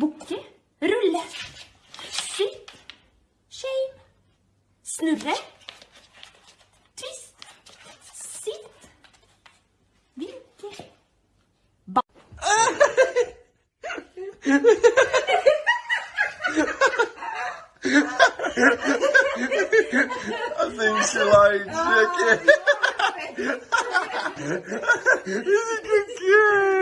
Bukke. Rulle. Sitt. Shame. Snurre. Twist. Sitt. Vinke. Ba I think she likes chicken. Isn't it cute? Cuando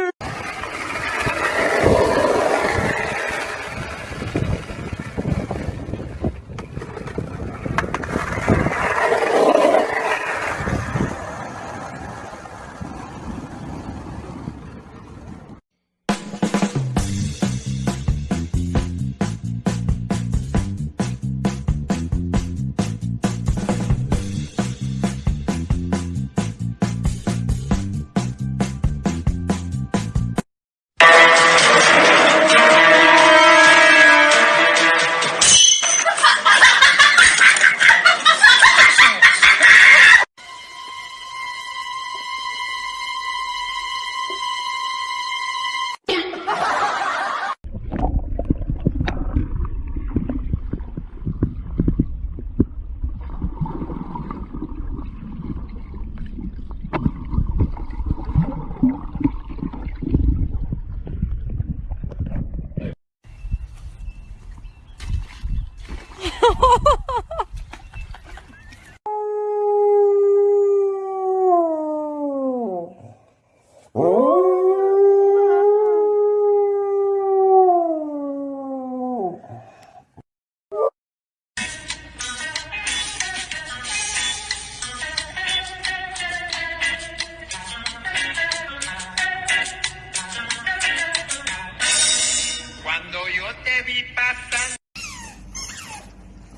pasar.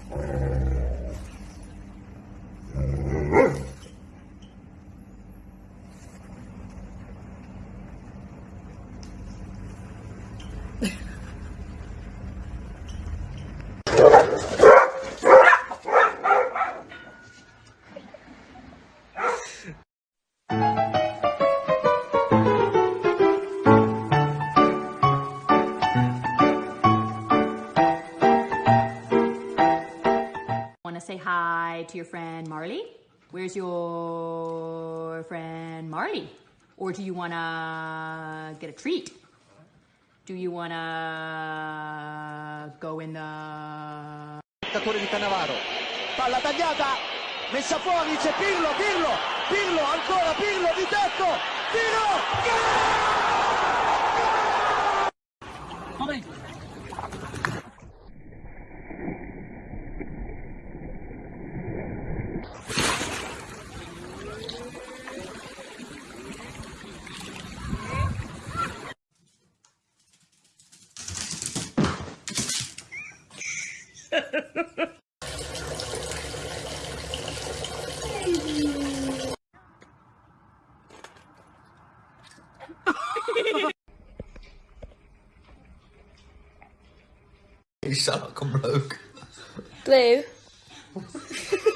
Want to say hi to your friend Marley? Where's your friend Marley? Or do you want to get a treat? Do you want to go in the di Cannavaro. Palla tagliata, messa fuori, c'è Pirlo, Pirlo, Pirlo, ancora Pirlo di tetto, You sound like I'm rogue. Blue.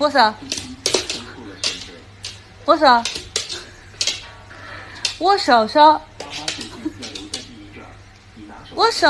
握手握手握手手握手